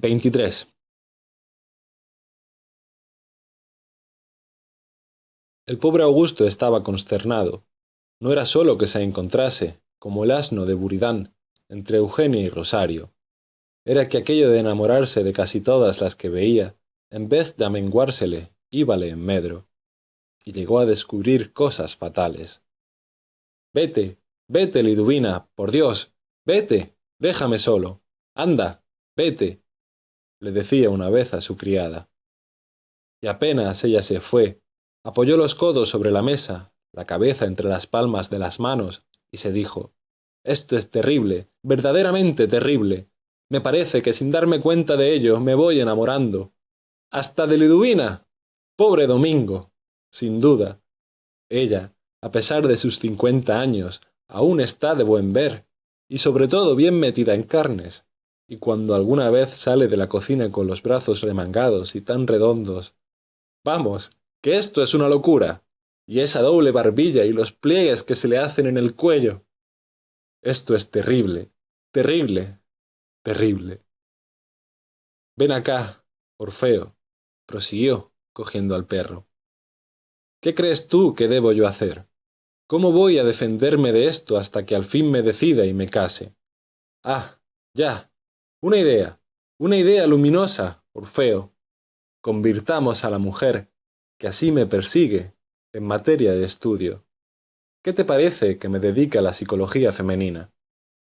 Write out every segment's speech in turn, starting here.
23. El pobre Augusto estaba consternado. No era sólo que se encontrase, como el asno de Buridán, entre Eugenia y Rosario. Era que aquello de enamorarse de casi todas las que veía, en vez de amenguársele, íbale en medro. Y llegó a descubrir cosas fatales. Vete, vete, Liduvina, por Dios, vete, déjame solo. Anda, vete, le decía una vez a su criada. Y apenas ella se fue, apoyó los codos sobre la mesa, la cabeza entre las palmas de las manos, y se dijo Esto es terrible, verdaderamente terrible. Me parece que sin darme cuenta de ello me voy enamorando. Hasta de Liduvina. Pobre Domingo. Sin duda. Ella, a pesar de sus cincuenta años, aún está de buen ver, y sobre todo bien metida en carnes y cuando alguna vez sale de la cocina con los brazos remangados y tan redondos. Vamos, que esto es una locura. Y esa doble barbilla y los pliegues que se le hacen en el cuello. Esto es terrible, terrible, terrible. Ven acá, Orfeo, prosiguió, cogiendo al perro. ¿Qué crees tú que debo yo hacer? ¿Cómo voy a defenderme de esto hasta que al fin me decida y me case? Ah, ya, una idea, una idea luminosa, Orfeo. Convirtamos a la mujer, que así me persigue, en materia de estudio. ¿Qué te parece que me dedique a la psicología femenina?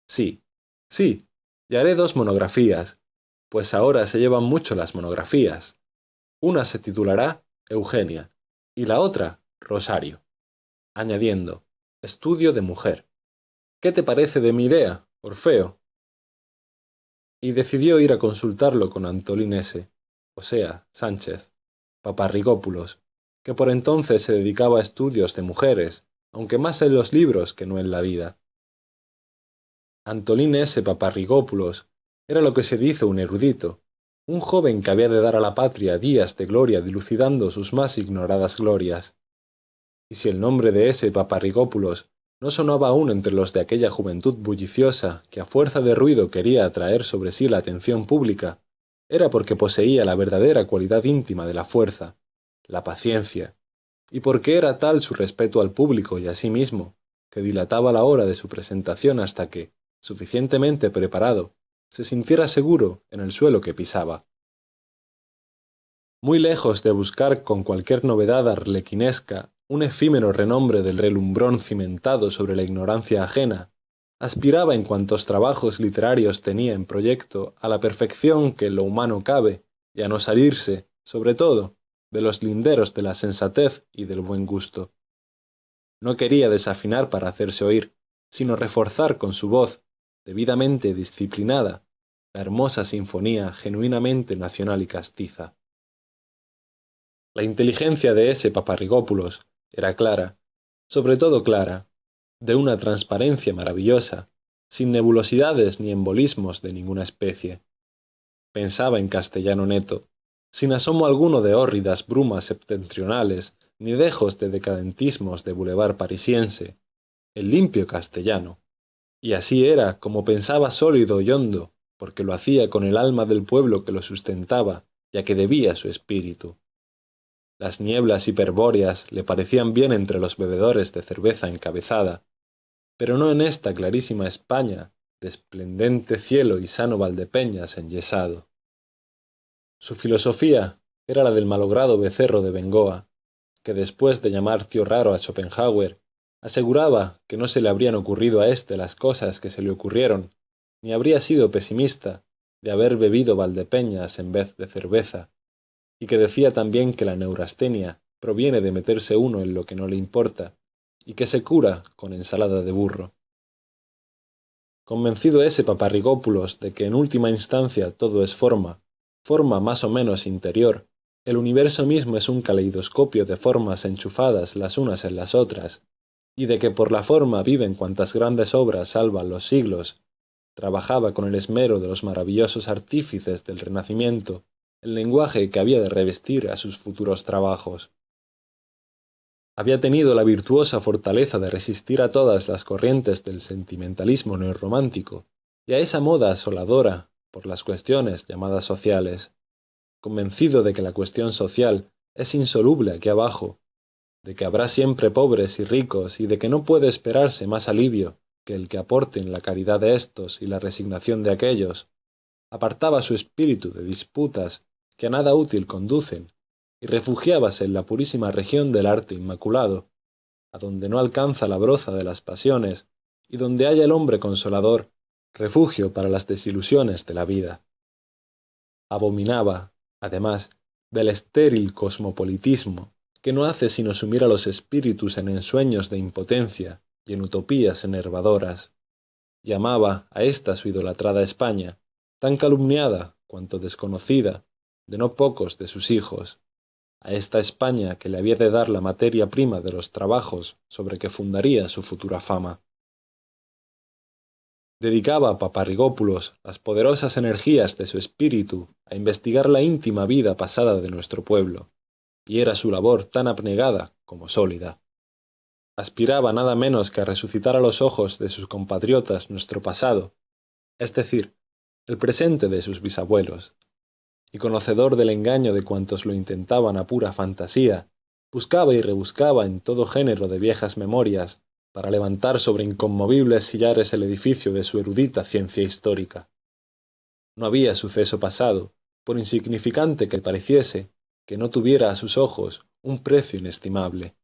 Sí, sí, y haré dos monografías, pues ahora se llevan mucho las monografías. Una se titulará Eugenia y la otra Rosario, añadiendo, estudio de mujer. ¿Qué te parece de mi idea, Orfeo? Y decidió ir a consultarlo con Antolín S., o sea, Sánchez, Paparrigópulos, que por entonces se dedicaba a estudios de mujeres, aunque más en los libros que no en la vida. Antolín S. Paparrigópulos era lo que se dice un erudito, un joven que había de dar a la patria días de gloria dilucidando sus más ignoradas glorias. Y si el nombre de ese Paparrigópulos no sonaba aún entre los de aquella juventud bulliciosa que a fuerza de ruido quería atraer sobre sí la atención pública, era porque poseía la verdadera cualidad íntima de la fuerza, la paciencia, y porque era tal su respeto al público y a sí mismo, que dilataba la hora de su presentación hasta que, suficientemente preparado, se sintiera seguro en el suelo que pisaba. Muy lejos de buscar con cualquier novedad arlequinesca un efímero renombre del relumbrón cimentado sobre la ignorancia ajena, aspiraba en cuantos trabajos literarios tenía en proyecto a la perfección que en lo humano cabe y a no salirse, sobre todo, de los linderos de la sensatez y del buen gusto. No quería desafinar para hacerse oír, sino reforzar con su voz, debidamente disciplinada, la hermosa sinfonía genuinamente nacional y castiza. La inteligencia de ese Paparrigópulos era clara, sobre todo clara, de una transparencia maravillosa, sin nebulosidades ni embolismos de ninguna especie. Pensaba en castellano neto, sin asomo alguno de hórridas brumas septentrionales, ni dejos de decadentismos de bulevar parisiense, el limpio castellano. Y así era como pensaba sólido y hondo, porque lo hacía con el alma del pueblo que lo sustentaba, ya que debía su espíritu. Las nieblas hiperbóreas le parecían bien entre los bebedores de cerveza encabezada, pero no en esta clarísima España de esplendente cielo y sano Valdepeñas enyesado. Su filosofía era la del malogrado becerro de Bengoa, que después de llamar tío raro a Schopenhauer, aseguraba que no se le habrían ocurrido a éste las cosas que se le ocurrieron, ni habría sido pesimista de haber bebido Valdepeñas en vez de cerveza, y que decía también que la neurastenia proviene de meterse uno en lo que no le importa, y que se cura con ensalada de burro. Convencido ese paparrigópulos de que en última instancia todo es forma, forma más o menos interior, el universo mismo es un caleidoscopio de formas enchufadas las unas en las otras, y de que por la forma viven cuantas grandes obras salvan los siglos, trabajaba con el esmero de los maravillosos artífices del Renacimiento el lenguaje que había de revestir a sus futuros trabajos. Había tenido la virtuosa fortaleza de resistir a todas las corrientes del sentimentalismo neorromántico y a esa moda asoladora por las cuestiones llamadas sociales, convencido de que la cuestión social es insoluble aquí abajo, de que habrá siempre pobres y ricos y de que no puede esperarse más alivio que el que aporten la caridad de éstos y la resignación de aquellos, apartaba su espíritu de disputas que a nada útil conducen y refugiábase en la purísima región del arte inmaculado, a donde no alcanza la broza de las pasiones y donde haya el hombre consolador, refugio para las desilusiones de la vida. Abominaba, además, del estéril cosmopolitismo que no hace sino sumir a los espíritus en ensueños de impotencia y en utopías enervadoras. Llamaba a esta su idolatrada España, tan calumniada cuanto desconocida de no pocos de sus hijos, a esta España que le había de dar la materia prima de los trabajos sobre que fundaría su futura fama. Dedicaba a Paparrigópulos las poderosas energías de su espíritu a investigar la íntima vida pasada de nuestro pueblo, y era su labor tan abnegada como sólida. Aspiraba nada menos que a resucitar a los ojos de sus compatriotas nuestro pasado, es decir, el presente de sus bisabuelos, y conocedor del engaño de cuantos lo intentaban a pura fantasía, buscaba y rebuscaba en todo género de viejas memorias para levantar sobre inconmovibles sillares el edificio de su erudita ciencia histórica. No había suceso pasado, por insignificante que pareciese, que no tuviera a sus ojos un precio inestimable.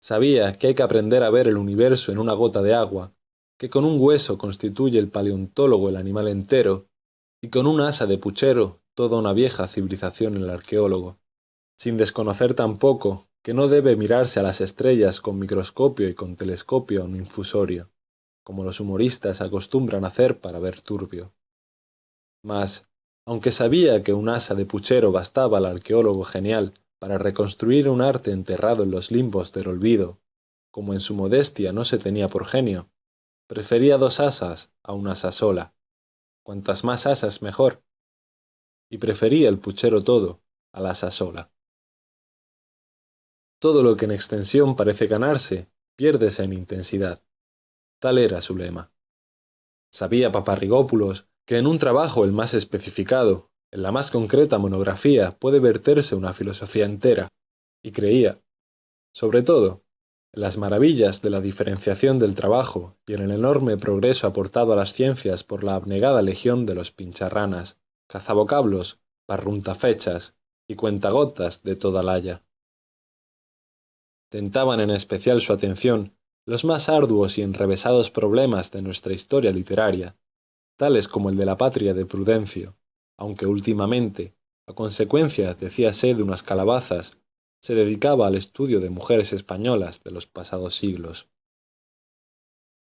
Sabía que hay que aprender a ver el universo en una gota de agua, que con un hueso constituye el paleontólogo el animal entero, y con un asa de puchero toda una vieja civilización el arqueólogo, sin desconocer tampoco que no debe mirarse a las estrellas con microscopio y con telescopio un infusorio, como los humoristas acostumbran hacer para ver turbio. Mas, aunque sabía que un asa de puchero bastaba al arqueólogo genial para reconstruir un arte enterrado en los limbos del olvido, como en su modestia no se tenía por genio, prefería dos asas a una asa sola, cuantas más asas mejor, y prefería el puchero todo a la asa sola. Todo lo que en extensión parece ganarse, piérdese en intensidad. Tal era su lema. Sabía Paparrigópulos que en un trabajo el más especificado, en la más concreta monografía, puede verterse una filosofía entera, y creía, sobre todo, las maravillas de la diferenciación del trabajo y en el enorme progreso aportado a las ciencias por la abnegada legión de los pincharranas, cazabocablos, parruntafechas y cuentagotas de toda la haya. Tentaban en especial su atención los más arduos y enrevesados problemas de nuestra historia literaria, tales como el de la patria de Prudencio, aunque últimamente, a consecuencia, decíase, de unas calabazas, se dedicaba al estudio de mujeres españolas de los pasados siglos.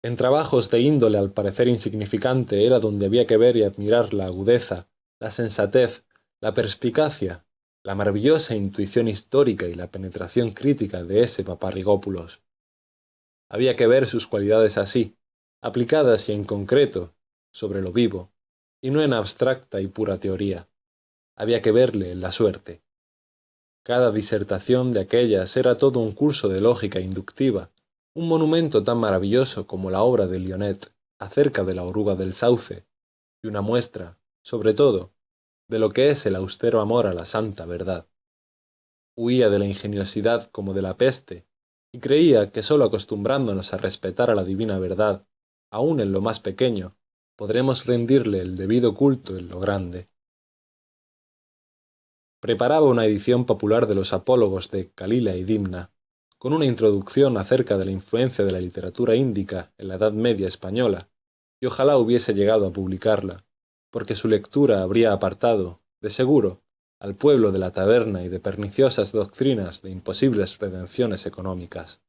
En trabajos de índole al parecer insignificante era donde había que ver y admirar la agudeza, la sensatez, la perspicacia la maravillosa intuición histórica y la penetración crítica de ese paparrigópulos. Había que ver sus cualidades así, aplicadas y en concreto, sobre lo vivo, y no en abstracta y pura teoría. Había que verle en la suerte. Cada disertación de aquellas era todo un curso de lógica inductiva, un monumento tan maravilloso como la obra de Lionet acerca de la oruga del sauce, y una muestra, sobre todo, de lo que es el austero amor a la santa verdad. Huía de la ingeniosidad como de la peste, y creía que sólo acostumbrándonos a respetar a la divina verdad, aun en lo más pequeño, podremos rendirle el debido culto en lo grande. Preparaba una edición popular de los apólogos de Calila y Dimna, con una introducción acerca de la influencia de la literatura índica en la Edad Media española, y ojalá hubiese llegado a publicarla, porque su lectura habría apartado, de seguro, al pueblo de la taberna y de perniciosas doctrinas de imposibles redenciones económicas.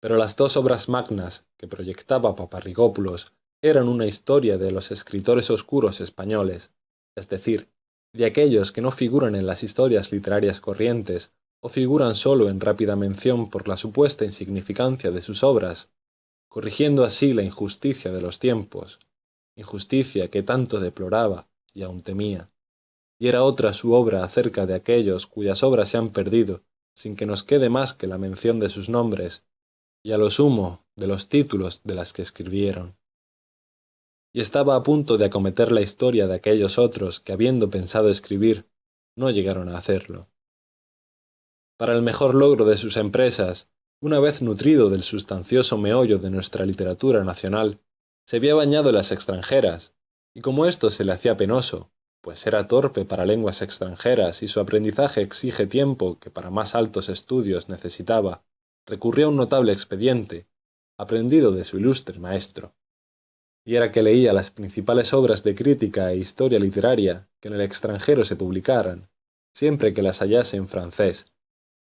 Pero las dos obras magnas que proyectaba Paparrigópulos eran una historia de los escritores oscuros españoles, es decir, de aquellos que no figuran en las historias literarias corrientes o figuran sólo en rápida mención por la supuesta insignificancia de sus obras, corrigiendo así la injusticia de los tiempos, injusticia que tanto deploraba y aún temía, y era otra su obra acerca de aquellos cuyas obras se han perdido, sin que nos quede más que la mención de sus nombres, y a lo sumo de los títulos de las que escribieron. Y estaba a punto de acometer la historia de aquellos otros que habiendo pensado escribir, no llegaron a hacerlo. Para el mejor logro de sus empresas, una vez nutrido del sustancioso meollo de nuestra literatura nacional, se había bañado en las extranjeras, y como esto se le hacía penoso, pues era torpe para lenguas extranjeras y su aprendizaje exige tiempo que para más altos estudios necesitaba, recurrió a un notable expediente, aprendido de su ilustre maestro. Y era que leía las principales obras de crítica e historia literaria que en el extranjero se publicaran, siempre que las hallase en francés,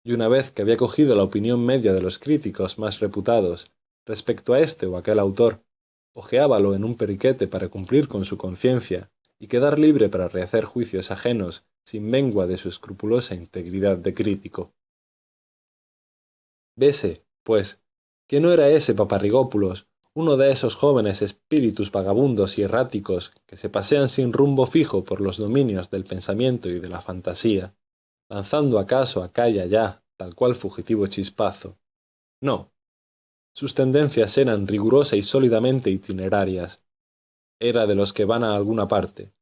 y una vez que había cogido la opinión media de los críticos más reputados respecto a este o aquel autor, ojeábalo en un periquete para cumplir con su conciencia y quedar libre para rehacer juicios ajenos sin mengua de su escrupulosa integridad de crítico. Vese, pues, que no era ese Paparrigópulos uno de esos jóvenes espíritus vagabundos y erráticos que se pasean sin rumbo fijo por los dominios del pensamiento y de la fantasía, lanzando acaso acá y allá tal cual fugitivo chispazo. No. Sus tendencias eran rigurosa y sólidamente itinerarias, era de los que van a alguna parte.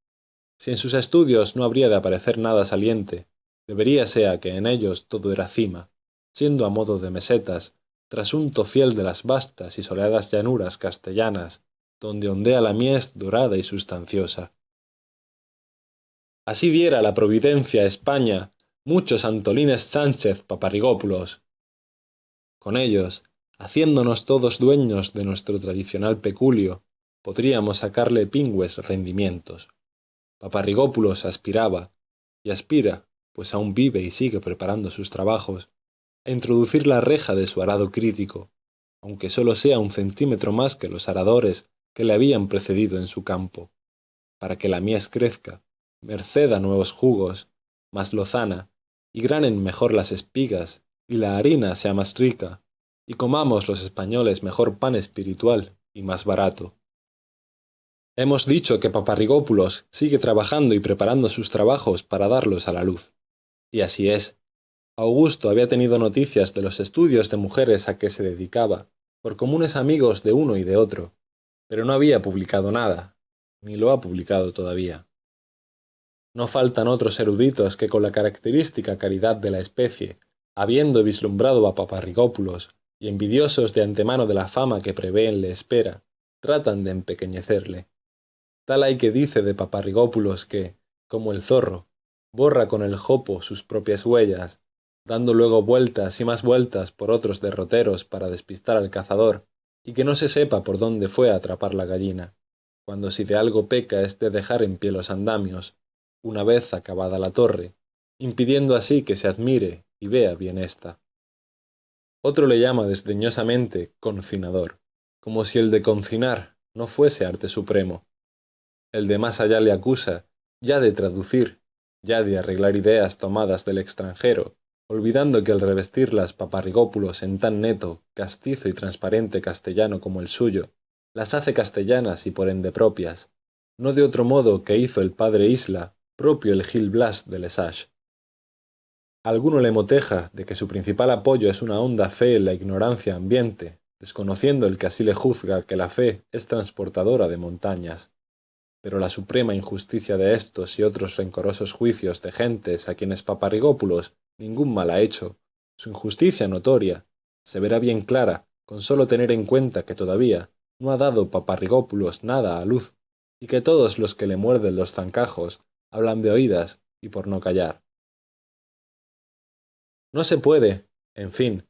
Si en sus estudios no habría de aparecer nada saliente, debería sea que en ellos todo era cima, siendo a modo de mesetas, trasunto fiel de las vastas y soleadas llanuras castellanas, donde ondea la mies dorada y sustanciosa. Así diera la providencia a España muchos Antolines Sánchez Paparrigópulos. Con ellos, haciéndonos todos dueños de nuestro tradicional peculio, podríamos sacarle pingües rendimientos. Paparrigópulos aspiraba, y aspira, pues aún vive y sigue preparando sus trabajos, a introducir la reja de su arado crítico, aunque sólo sea un centímetro más que los aradores que le habían precedido en su campo, para que la mies crezca, merced a nuevos jugos, más lozana, y granen mejor las espigas, y la harina sea más rica, y comamos los españoles mejor pan espiritual y más barato. Hemos dicho que Paparrigópulos sigue trabajando y preparando sus trabajos para darlos a la luz. Y así es. Augusto había tenido noticias de los estudios de mujeres a que se dedicaba, por comunes amigos de uno y de otro, pero no había publicado nada, ni lo ha publicado todavía. No faltan otros eruditos que con la característica caridad de la especie, habiendo vislumbrado a Paparrigópulos y envidiosos de antemano de la fama que prevén le espera, tratan de empequeñecerle. Tal hay que dice de Paparrigópulos que, como el zorro, borra con el jopo sus propias huellas, dando luego vueltas y más vueltas por otros derroteros para despistar al cazador, y que no se sepa por dónde fue a atrapar la gallina, cuando si de algo peca es de dejar en pie los andamios, una vez acabada la torre, impidiendo así que se admire y vea bien ésta. Otro le llama desdeñosamente concinador, como si el de concinar no fuese arte supremo, el de más allá le acusa, ya de traducir, ya de arreglar ideas tomadas del extranjero, olvidando que el revestirlas paparrigópulos en tan neto, castizo y transparente castellano como el suyo, las hace castellanas y por ende propias, no de otro modo que hizo el padre Isla, propio el Gil Blas de Lesage. Alguno le moteja de que su principal apoyo es una honda fe en la ignorancia ambiente, desconociendo el que así le juzga que la fe es transportadora de montañas pero la suprema injusticia de estos y otros rencorosos juicios de gentes a quienes Paparrigópulos ningún mal ha hecho, su injusticia notoria, se verá bien clara con sólo tener en cuenta que todavía no ha dado Paparrigópulos nada a luz, y que todos los que le muerden los zancajos hablan de oídas y por no callar. No se puede, en fin,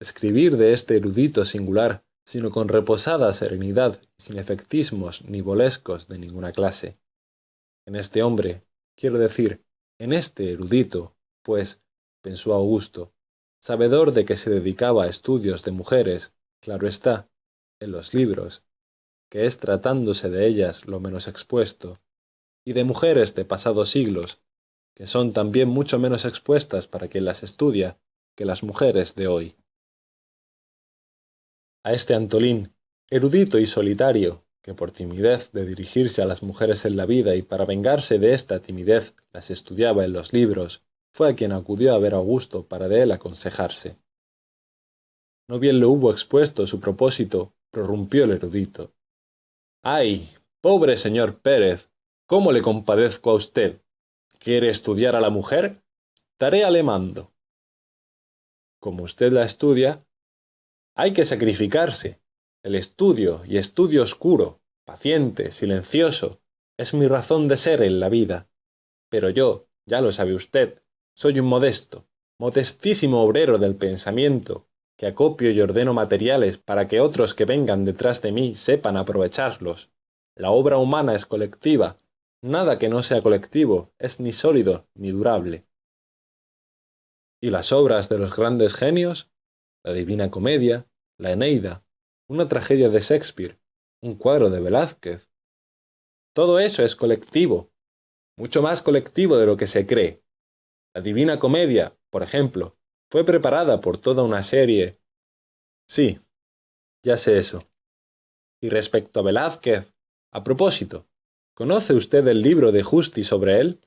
escribir de este erudito singular sino con reposada serenidad sin efectismos ni bolescos de ninguna clase. En este hombre, quiero decir, en este erudito, pues, pensó Augusto, sabedor de que se dedicaba a estudios de mujeres, claro está, en los libros, que es tratándose de ellas lo menos expuesto, y de mujeres de pasados siglos, que son también mucho menos expuestas para quien las estudia que las mujeres de hoy a este Antolín, erudito y solitario, que por timidez de dirigirse a las mujeres en la vida y para vengarse de esta timidez las estudiaba en los libros, fue a quien acudió a ver Augusto para de él aconsejarse. No bien lo hubo expuesto su propósito, prorrumpió el erudito. ¡Ay! Pobre señor Pérez, ¿cómo le compadezco a usted? ¿Quiere estudiar a la mujer? Tarea le mando. Como usted la estudia, hay que sacrificarse. El estudio, y estudio oscuro, paciente, silencioso, es mi razón de ser en la vida. Pero yo, ya lo sabe usted, soy un modesto, modestísimo obrero del pensamiento, que acopio y ordeno materiales para que otros que vengan detrás de mí sepan aprovecharlos. La obra humana es colectiva, nada que no sea colectivo es ni sólido ni durable. ¿Y las obras de los grandes genios? La Divina Comedia, la Eneida, una tragedia de Shakespeare, un cuadro de Velázquez. Todo eso es colectivo, mucho más colectivo de lo que se cree. La Divina Comedia, por ejemplo, fue preparada por toda una serie. Sí, ya sé eso. Y respecto a Velázquez, a propósito, ¿conoce usted el libro de Justi sobre él?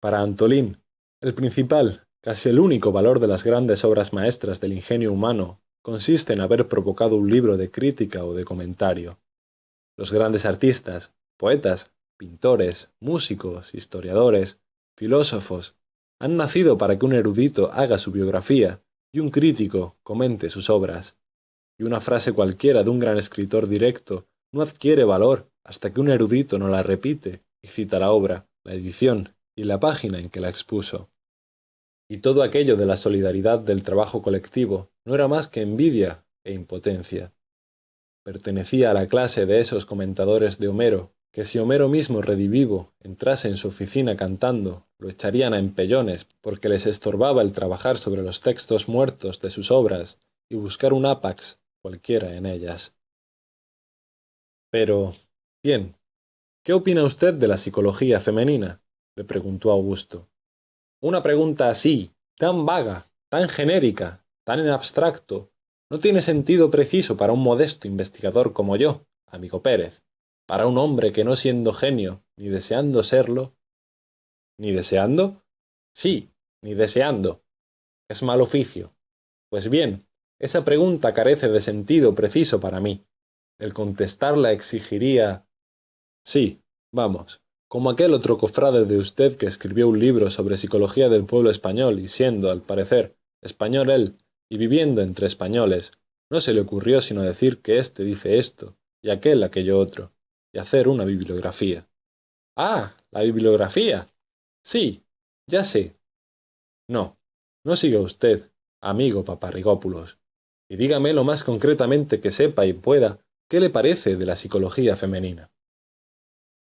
Para Antolín, el principal, casi el único valor de las grandes obras maestras del ingenio humano consiste en haber provocado un libro de crítica o de comentario. Los grandes artistas, poetas, pintores, músicos, historiadores, filósofos, han nacido para que un erudito haga su biografía y un crítico comente sus obras. Y una frase cualquiera de un gran escritor directo no adquiere valor hasta que un erudito no la repite y cita la obra, la edición y la página en que la expuso. Y todo aquello de la solidaridad del trabajo colectivo no era más que envidia e impotencia. Pertenecía a la clase de esos comentadores de Homero que si Homero mismo redivivo entrase en su oficina cantando, lo echarían a empellones porque les estorbaba el trabajar sobre los textos muertos de sus obras y buscar un ápax cualquiera en ellas. Pero, bien, ¿qué opina usted de la psicología femenina? le preguntó Augusto. Una pregunta así, tan vaga, tan genérica, tan en abstracto, no tiene sentido preciso para un modesto investigador como yo, amigo Pérez para un hombre que no siendo genio, ni deseando serlo, ¿Ni deseando? Sí, ni deseando. Es mal oficio. Pues bien, esa pregunta carece de sentido preciso para mí. El contestarla exigiría... Sí, vamos, como aquel otro cofrade de usted que escribió un libro sobre psicología del pueblo español y siendo, al parecer, español él, y viviendo entre españoles, no se le ocurrió sino decir que éste dice esto, y aquel aquello otro y hacer una bibliografía. Ah, la bibliografía. Sí, ya sé. No, no siga usted, amigo Paparrigópulos, y dígame lo más concretamente que sepa y pueda qué le parece de la psicología femenina.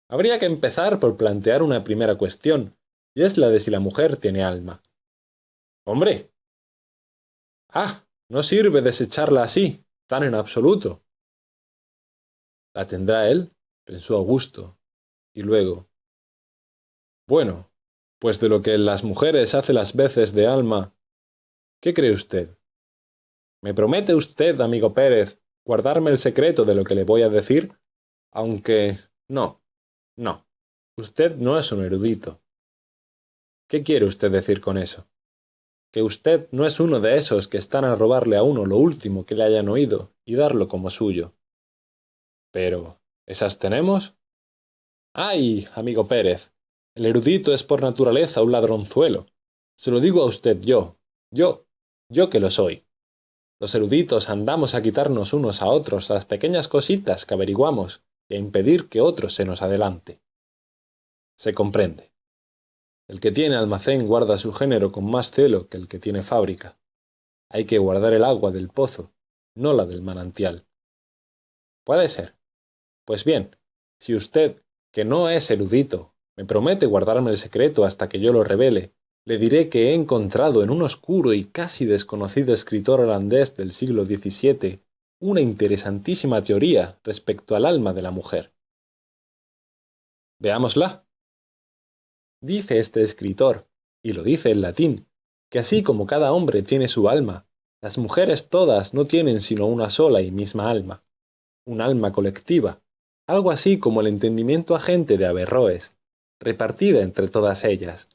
Habría que empezar por plantear una primera cuestión, y es la de si la mujer tiene alma. Hombre. Ah, no sirve desecharla así, tan en absoluto. ¿La tendrá él? pensó Augusto, y luego Bueno, pues de lo que las mujeres hace las veces de alma, ¿qué cree usted? ¿Me promete usted, amigo Pérez, guardarme el secreto de lo que le voy a decir? Aunque no, no, usted no es un erudito. ¿Qué quiere usted decir con eso? Que usted no es uno de esos que están a robarle a uno lo último que le hayan oído y darlo como suyo. Pero, ¿Esas tenemos? ¡Ay, amigo Pérez! El erudito es por naturaleza un ladronzuelo. Se lo digo a usted yo, yo, yo que lo soy. Los eruditos andamos a quitarnos unos a otros las pequeñas cositas que averiguamos a impedir que otro se nos adelante. Se comprende. El que tiene almacén guarda su género con más celo que el que tiene fábrica. Hay que guardar el agua del pozo, no la del manantial. Puede ser. Pues bien, si usted, que no es erudito, me promete guardarme el secreto hasta que yo lo revele, le diré que he encontrado en un oscuro y casi desconocido escritor holandés del siglo XVII una interesantísima teoría respecto al alma de la mujer. Veámosla. Dice este escritor, y lo dice en latín, que así como cada hombre tiene su alma, las mujeres todas no tienen sino una sola y misma alma, un alma colectiva, algo así como el entendimiento agente de Averroes, repartida entre todas ellas,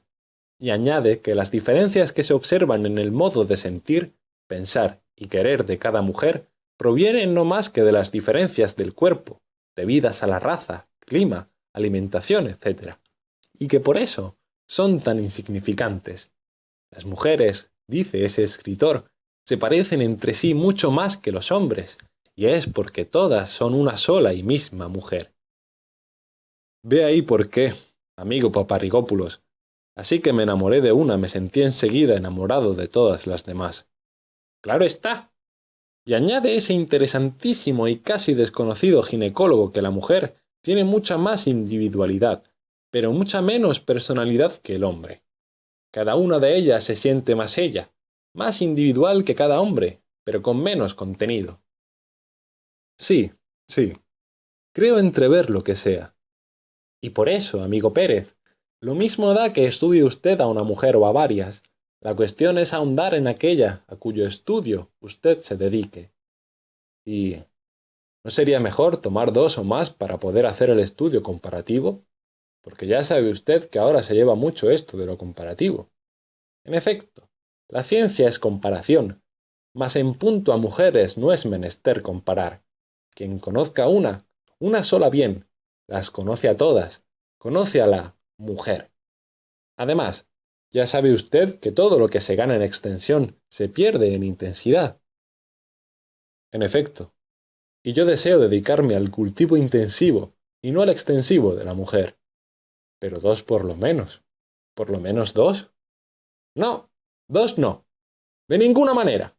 y añade que las diferencias que se observan en el modo de sentir, pensar y querer de cada mujer provienen no más que de las diferencias del cuerpo, debidas a la raza, clima, alimentación, etc. Y que por eso son tan insignificantes. Las mujeres, dice ese escritor, se parecen entre sí mucho más que los hombres, y es porque todas son una sola y misma mujer. Ve ahí por qué, amigo Paparrigópulos. Así que me enamoré de una, me sentí enseguida enamorado de todas las demás. Claro está. Y añade ese interesantísimo y casi desconocido ginecólogo que la mujer tiene mucha más individualidad, pero mucha menos personalidad que el hombre. Cada una de ellas se siente más ella, más individual que cada hombre, pero con menos contenido. Sí, sí. Creo entrever lo que sea. Y por eso, amigo Pérez, lo mismo da que estudie usted a una mujer o a varias. La cuestión es ahondar en aquella a cuyo estudio usted se dedique. Y ¿no sería mejor tomar dos o más para poder hacer el estudio comparativo? Porque ya sabe usted que ahora se lleva mucho esto de lo comparativo. En efecto, la ciencia es comparación, mas en punto a mujeres no es menester comparar. Quien conozca una, una sola bien, las conoce a todas, conoce a la mujer. Además, ya sabe usted que todo lo que se gana en extensión se pierde en intensidad. En efecto, y yo deseo dedicarme al cultivo intensivo y no al extensivo de la mujer. Pero dos por lo menos. ¿Por lo menos dos? No, dos no. De ninguna manera.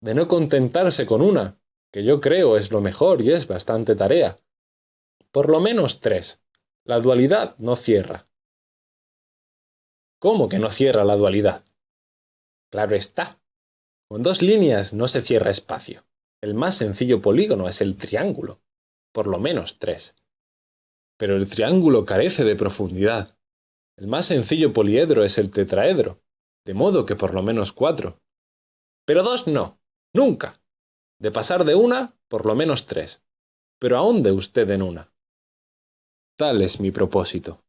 De no contentarse con una, que yo creo es lo mejor y es bastante tarea. Por lo menos tres. La dualidad no cierra. ¿Cómo que no cierra la dualidad? Claro está. Con dos líneas no se cierra espacio. El más sencillo polígono es el triángulo. Por lo menos tres. Pero el triángulo carece de profundidad. El más sencillo poliedro es el tetraedro, de modo que por lo menos cuatro. Pero dos no, nunca. De pasar de una, por lo menos tres. Pero aún de usted en una. Tal es mi propósito.